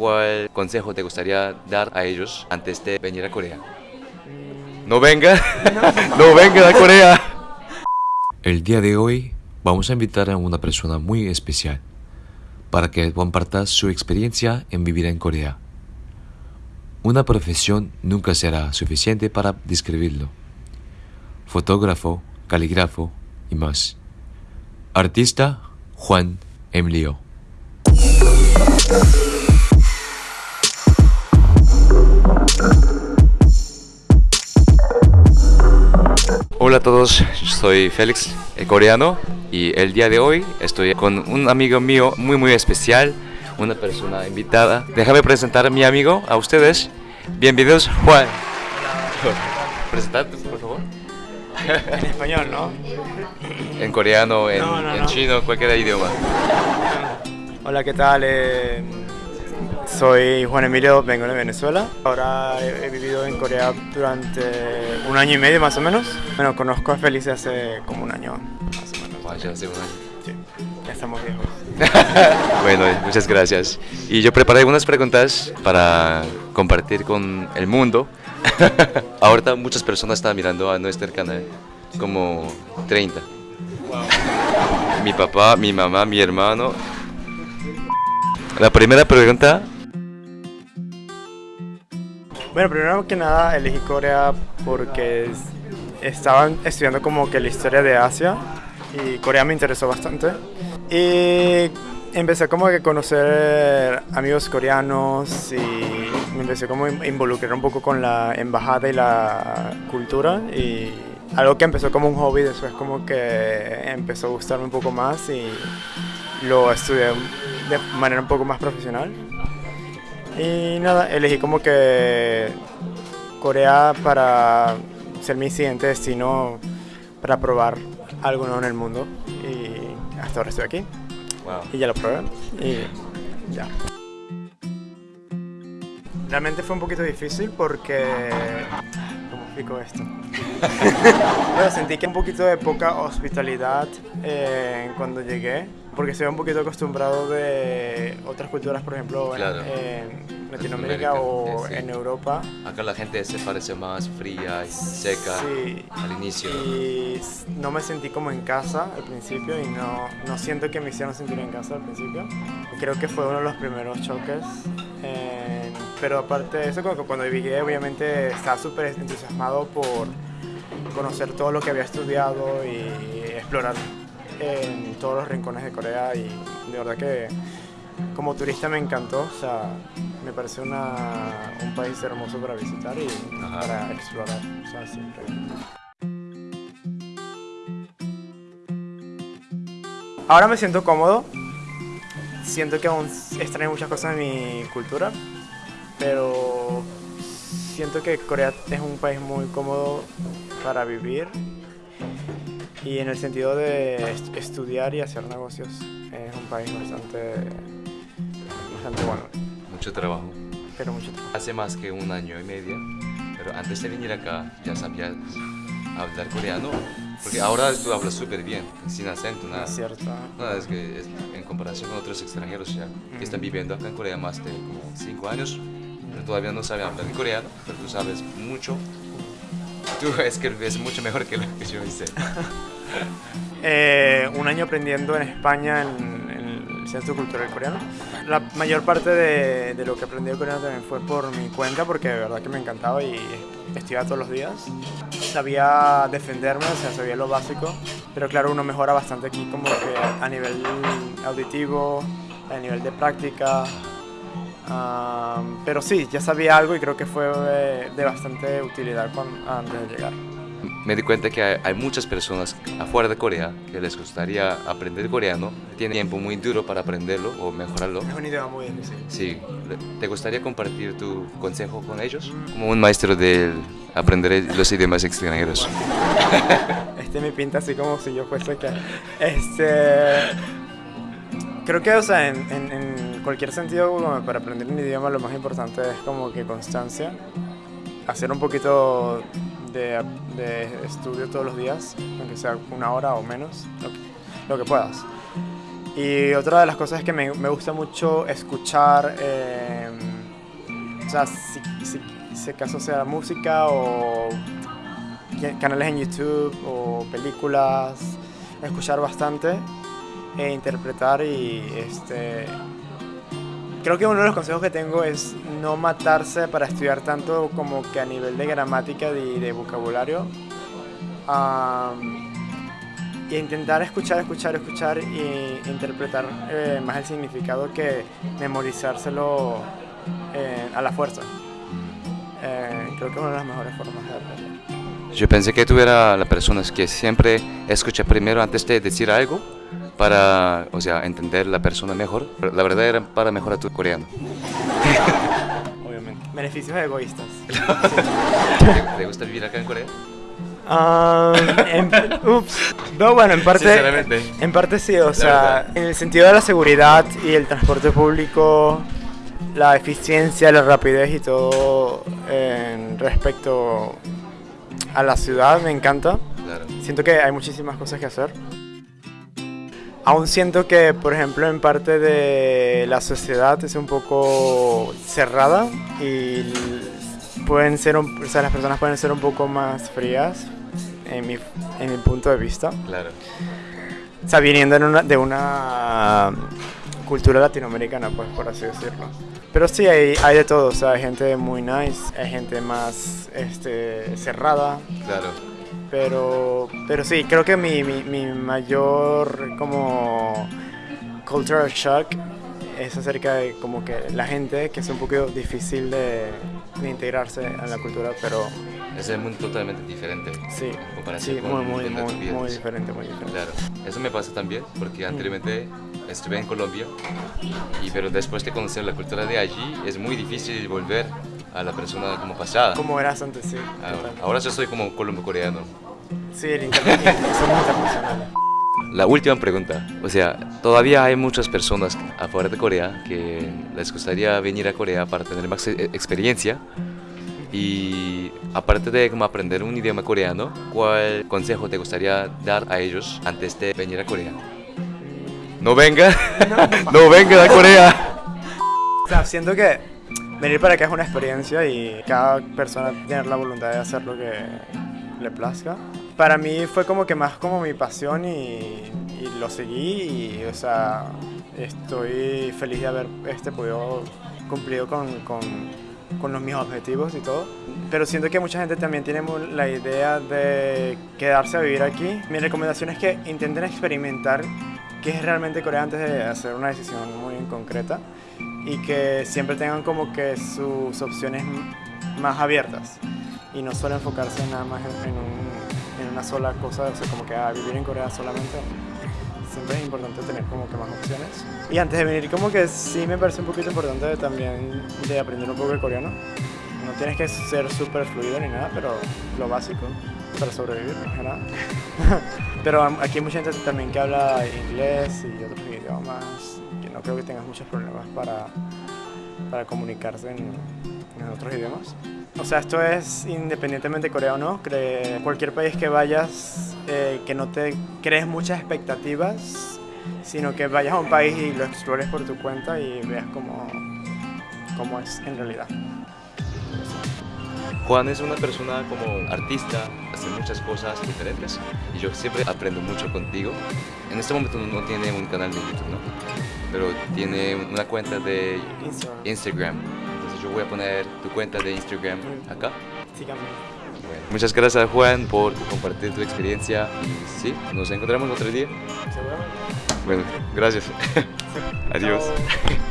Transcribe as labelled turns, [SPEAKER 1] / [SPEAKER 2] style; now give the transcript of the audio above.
[SPEAKER 1] ¿cuál consejo te gustaría dar a ellos antes de venir a Corea? No venga, no venga a Corea. El día de hoy vamos a invitar a una persona muy especial para que comparta su experiencia en vivir en Corea. Una profesión nunca será suficiente para describirlo. Fotógrafo, calígrafo y más. Artista Juan Emilio. Hola a todos, soy Félix, el coreano, y el día de hoy estoy con un amigo mío muy muy especial, una persona invitada. Déjame presentar a mi amigo a ustedes. Bienvenidos, Juan. Presentarte, por favor.
[SPEAKER 2] En español, ¿no?
[SPEAKER 1] En coreano, en,
[SPEAKER 2] No, no,
[SPEAKER 1] en
[SPEAKER 2] no.
[SPEAKER 1] chino, cualquier idioma.
[SPEAKER 2] Hola, ¿qué tal? Eh, soy Juan Emilio, vengo de Venezuela. Ahora he, he vivido en Corea durante un año y medio más o menos. Bueno, conozco a Félix hace como un año más o menos.
[SPEAKER 1] Vaya, hace un año.
[SPEAKER 2] Sí, ya estamos viejos.
[SPEAKER 1] bueno, muchas gracias. Y yo preparé unas preguntas para compartir con el mundo. Ahorita muchas personas están mirando a nuestro canal, como 30. Mi papá, mi mamá, mi hermano. La primera pregunta,
[SPEAKER 2] Bueno, primero que nada elegí Corea porque es- estaban estudiando como que la historia de Asia y Corea me interesó bastante. Y empecé como que conocer amigos coreanos y me empecé como involucrar un poco con la embajada y la cultura y algo que empezó como un hobby después como que empezó a gustarme un poco más y lo estudié de manera un poco más profesional. Y nada, elegí como que Corea para ser mi siguiente destino para probar algo nuevo en el mundo. Y hasta ahora estoy aquí
[SPEAKER 1] wow.
[SPEAKER 2] y ya lo probé. Y ya. Realmente fue un poquito difícil porque... ¿Cómo explico esto? bueno, sentí que un poquito de poca hospitalidad eh, cuando llegué, porque estoy un poquito acostumbrado de otras culturas, por ejemplo,
[SPEAKER 1] Claro.
[SPEAKER 2] en, Latinoamérica o
[SPEAKER 1] sí.
[SPEAKER 2] en Europa.
[SPEAKER 1] Acá la gente se parece más fría y seca
[SPEAKER 2] Sí.
[SPEAKER 1] al inicio.
[SPEAKER 2] Y no me sentí como en casa al principio y no, no siento que me hicieron sentir en casa al principio. Creo que fue uno de los primeros choques. eh, pero aparte de eso, cuando, cuando llegué obviamente estaba súper entusiasmado por conocer todo lo que había estudiado y explorar en todos los rincones de Corea y de verdad que como turista me encantó, o sea, me parece una, un país hermoso para visitar y
[SPEAKER 1] Ajá.
[SPEAKER 2] para explorar, o sea, siempre. Ahora me siento cómodo, siento que aún extraño muchas cosas de mi cultura, pero siento que Corea es un país muy cómodo para vivir y en el sentido de est- estudiar y hacer negocios es un país bastante, bastante bueno,
[SPEAKER 1] Mucho trabajo.
[SPEAKER 2] pero mucho trabajo.
[SPEAKER 1] Hace más que un año y medio, pero antes de venir acá ya sabías hablar coreano, porque ahora tú hablas súper bien, sin acento, nada.
[SPEAKER 2] Es cierto.
[SPEAKER 1] No, es que es- en comparación con otros extranjeros ya que están viviendo acá en Corea más de como 5 años, pero todavía no saben hablar coreano, pero tú sabes mucho. Tú escribes mucho mejor que lo que yo hice.
[SPEAKER 2] Eh, un año aprendiendo en España en, en el Centro Cultural Coreano. La mayor parte de, de lo que aprendí de coreano también fue por mi cuenta porque de verdad que me encantaba y estudiaba todos los días. Sabía defenderme, o sea, sabía lo básico, pero claro, uno mejora bastante aquí como que a nivel auditivo, a nivel de práctica. Ah, pero sí, ya sabía algo y creo que fue de, de bastante utilidad con- antes de llegar.
[SPEAKER 1] Me di cuenta que hay, hay muchas personas afuera de Corea que les gustaría aprender coreano, tienen tiempo muy duro para aprenderlo o mejorarlo.
[SPEAKER 2] Es un idioma muy difícil.
[SPEAKER 1] Sí, ¿te gustaría compartir tu consejo con ellos? Como un maestro de aprender los idiomas extranjeros.
[SPEAKER 2] Este me pinta así como si yo fuese que... Este... Creo que, o sea, en, en- en cualquier sentido, como para aprender un idioma lo más importante es como que constancia. Hacer un poquito de, de estudio todos los días, aunque sea una hora o menos, lo que, lo que puedas. Y otra de las cosas es que me, me gusta mucho escuchar, eh, o sea, si, si, si acaso sea música o canales en YouTube o películas, escuchar bastante e interpretar y este... Creo que uno de los consejos que tengo es no matarse para estudiar tanto como que a nivel de gramática y de vocabulario. Am, y intentar escuchar, escuchar, escuchar y interpretar eh, más el significado que memorizárselo eh, a la fuerza. Eh, creo que es una de las mejores formas de aprender.
[SPEAKER 1] Yo pensé que tú eras la persona que siempre escucha primero antes de decir algo para, o sea, entender la persona mejor. Pero la verdad era para mejorar tu coreano.
[SPEAKER 2] Obviamente. Beneficios egoístas.
[SPEAKER 1] ¿Te, te gusta vivir acá en Corea?
[SPEAKER 2] Ah, en, ups. No, bueno, en parte,
[SPEAKER 1] Sinceramente.
[SPEAKER 2] en parte sí, o sea,
[SPEAKER 1] verdad.
[SPEAKER 2] en el sentido de la seguridad y el transporte público, la eficiencia, la rapidez y todo en respecto a la ciudad me encanta.
[SPEAKER 1] Claro.
[SPEAKER 2] Siento que hay muchísimas cosas que hacer. Aún siento que, por ejemplo, en parte de la sociedad es un poco cerrada y pueden ser, un- o sea, las personas pueden ser un poco más frías en mi, en mi punto de vista.
[SPEAKER 1] Claro.
[SPEAKER 2] O sea, viniendo en una- de una cultura latinoamericana, pues, por así decirlo. Pero sí, hay, hay de todo. O sea, hay gente muy nice, hay gente más este, cerrada.
[SPEAKER 1] Claro.
[SPEAKER 2] Pero, pero sí, creo que mi, mi, mi mayor como cultural shock es acerca de como que la gente, que es un poquito difícil de, de integrarse a la cultura, pero
[SPEAKER 1] Es un mundo totalmente diferente.
[SPEAKER 2] sí, sí, muy, muy, muy, muy diferente, muy diferente.
[SPEAKER 1] Claro, eso me pasa también porque anteriormente estuve en Colombia y pero después de conocer la cultura de allí es muy difícil volver a la persona como pasada.
[SPEAKER 2] Como eras antes, sí.
[SPEAKER 1] Ahora, ahora yo soy como colombo-coreano.
[SPEAKER 2] Sí, el internet, somos internacionales.
[SPEAKER 1] La última pregunta, o sea, todavía hay muchas personas afuera de Corea que les gustaría venir a Corea para tener más e- experiencia y aparte de como aprender un idioma coreano, ¿cuál consejo te gustaría dar a ellos antes de venir a Corea? No venga, no venga a Corea.
[SPEAKER 2] O sea, siento que venir para acá es una experiencia y cada persona tiene la voluntad de hacer lo que le plazca. Para mí fue como que más como mi pasión y, y lo seguí y, o sea, estoy feliz de haber este, podido cumplido con, con, con los mis objetivos y todo. Pero siento que mucha gente también tiene la idea de quedarse a vivir aquí. Mi recomendación es que intenten experimentar qué es realmente Corea antes de hacer una decisión muy concreta y que siempre tengan como que sus opciones más abiertas y no solo enfocarse nada más en, en un- en una sola cosa, o sea, como que a vivir en Corea solamente. Siempre es importante tener como que más opciones. Y antes de venir, como que sí me parece un poquito importante también de aprender un poco de coreano. No tienes que ser súper fluido ni nada, pero lo básico para sobrevivir, que nada. pero aquí hay mucha gente también que habla inglés y otros idiomas, que no creo que tengas muchos problemas para, para comunicarse en, en otros idiomas. O sea, esto es independientemente de Corea o no, cualquier país que vayas, eh, que no te crees muchas expectativas, sino que vayas a un país y lo explores por tu cuenta y veas cómo, cómo es en realidad.
[SPEAKER 1] Juan es una persona como artista, hace muchas cosas diferentes y yo siempre aprendo mucho contigo. En este momento no tiene un canal de YouTube, ¿no? Pero tiene una cuenta de
[SPEAKER 2] Instagram.
[SPEAKER 1] Instagram. Entonces yo voy a poner tu cuenta de Instagram acá.
[SPEAKER 2] Síganme.
[SPEAKER 1] Bueno, muchas gracias Juan por compartir tu experiencia y sí, nos encontramos otro día.
[SPEAKER 2] ¿Seguro?
[SPEAKER 1] Bueno, gracias. Adiós.